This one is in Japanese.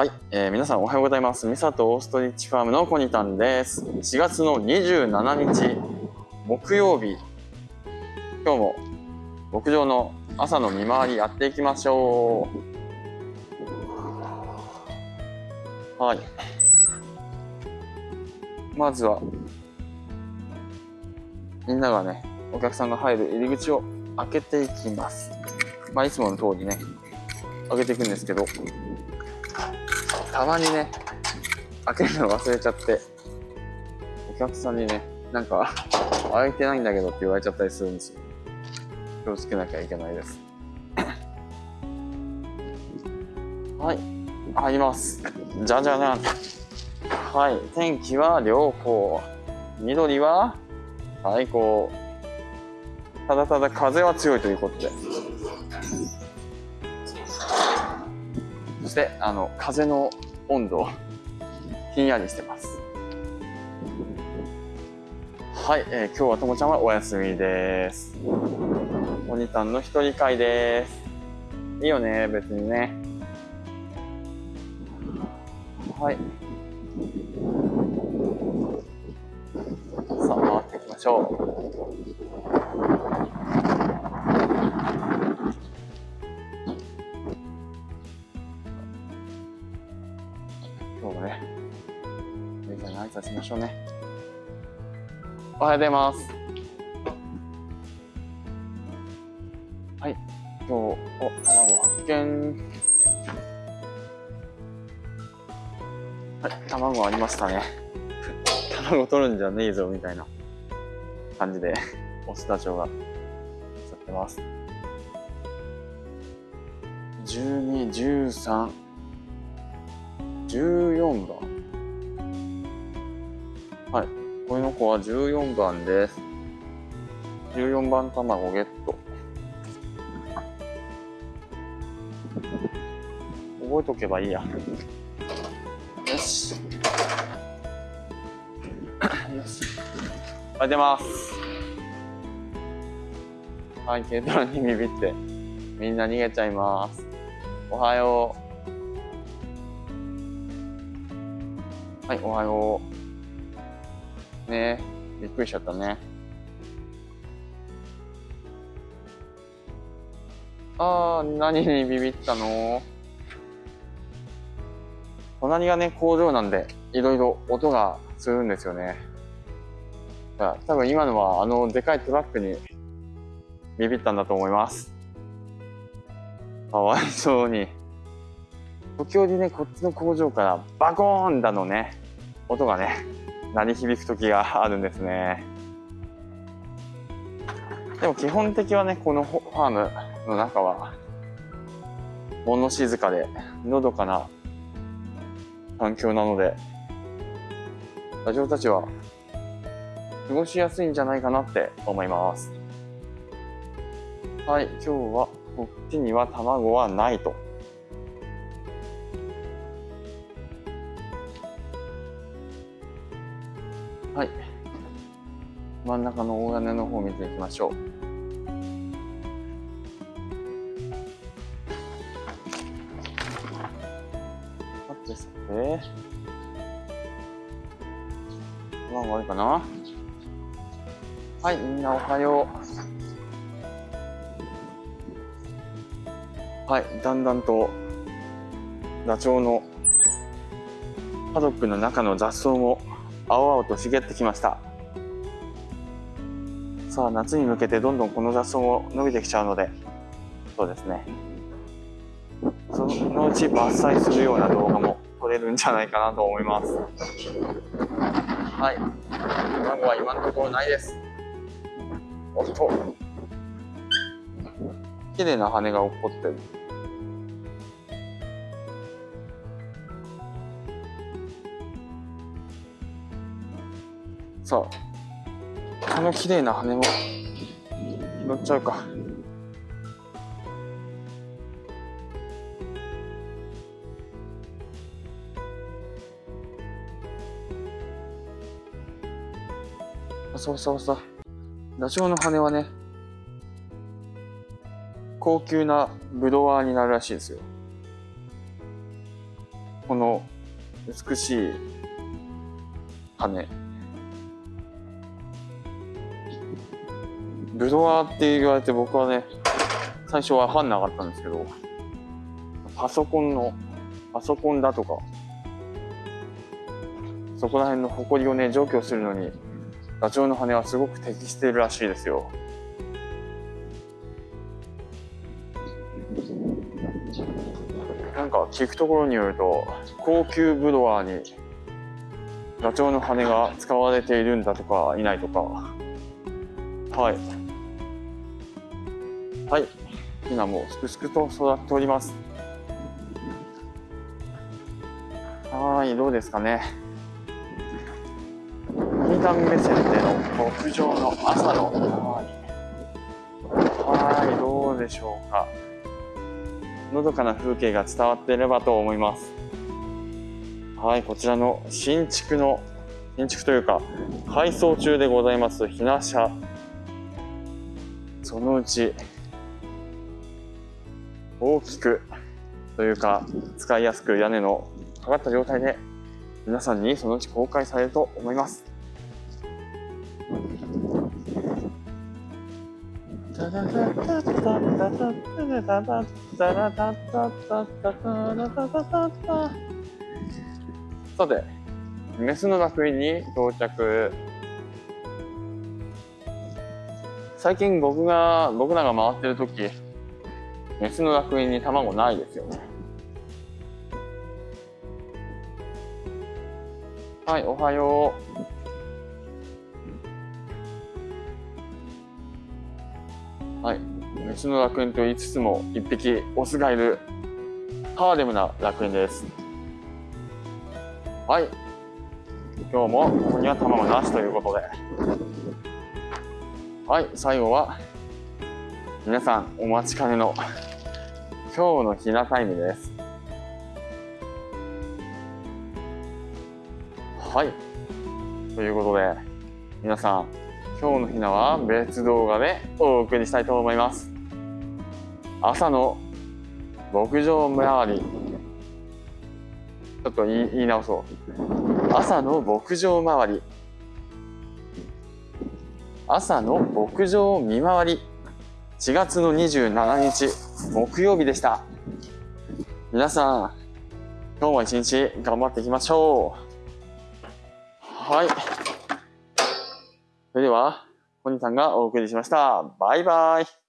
はい、えー皆さんおはようございます。ミサとオーストリッチファームのコニタンです。4月の27日木曜日、今日も牧場の朝の見回りやっていきましょう。はい。まずは、みんながね、お客さんが入る入り口を開けていきます。まあ、いつもの通りね、開けていくんですけど、たまにね、開けるの忘れちゃって、お客さんにね、なんか、開いてないんだけどって言われちゃったりするんですよ。気をつけなきゃいけないです。はい、入ります。じゃじゃじゃん。はい、天気は良好。緑は最高。ただただ風は強いということで。そして、あの、風の温度、ひんやりしてます。はい、えー今日はともちゃんはお休みです。おにたんの一人会です。いいよね、別にね。はい。さあ、回っていきましょう。今日もね、みんなに挨拶しましょうね。おはようございます。はい、今日、お、卵発見。はい、卵ありましたね。卵取るんじゃねえぞ、みたいな感じで、オスダチョウが、さってます。12、13、14番。はい、この子は14番です。14番卵ゲット。覚えとけばいいや。よし。よし。あ、出ます。はい、軽トラにビビって、みんな逃げちゃいます。おはよう。はい、おはよう。ねえ、びっくりしちゃったね。あー、何にビビったの？隣がね、工場なんで、いろいろ音がするんですよね。だ多分今のは、あの、でかいトラックにビビったんだと思います。かわいそうに。時折ね、こっちの工場からバコーンだのね、音がね、鳴り響く時があるんですね。でも基本的はね、このファームの中は、物静かで、のどかな環境なので、ラジオたちは過ごしやすいんじゃないかなって思います。はい、今日はこっちには卵はないと。真ん中の大屋根の方を見ていきましょう。さてさて。卵あるかなはい、みんなおはよう。はい、だんだんとダチョウのパドックの中の雑草も青々と茂ってきました。さあ、夏に向けてどんどんこの雑草も伸びてきちゃうので、そうですね。そのうち伐採するような動画も撮れるんじゃないかなと思います。はい。卵は今のところないです。おっと。綺麗な羽が落っこってる。さあ、この綺麗な羽も拾っちゃうか。そうそうそう。ダチョウの羽はね、高級なブドワーになるらしいですよ。この美しい羽。ブドワーって言われて僕はね、最初はわかんなかったんですけど、パソコンの、パソコンだとか、そこら辺の埃をね、除去するのに、ダチョウの羽はすごく適してるらしいですよ。なんか聞くところによると、高級ブドワーにダチョウの羽が使われているんだとか、いないとか。はい。はい。今もすくすくと育っております。はい、どうですかね。モニター目線での牧場の朝のはい、どうでしょうか。のどかな風景が伝わっていればと思います。はい、こちらの新築の、新築というか、改装中でございます、ひな車。そのうち、大きく、というか、使いやすく屋根のかかった状態で、皆さんにそのうち公開されると思います。さて、メスの楽園に到着。最近僕が、僕らが回ってる時、メスの楽園に卵ないですよね。はい、おはよう。はい、メスの楽園と言いつつも、一匹オスがいるハーレムな楽園です。はい。今日もここには卵なしということで。はい、最後は、皆さんお待ちかねの今日のひなタイムです。はい。ということで、皆さん、今日のひなは別動画でお送りしたいと思います。朝の牧場周り。ちょっと言い言い直そう。朝の牧場周り。朝の牧場見回り。4月の27日、木曜日でした。皆さん、今日も一日頑張っていきましょう。はい。それでは、ポニーさんがお送りしました。バイバイ。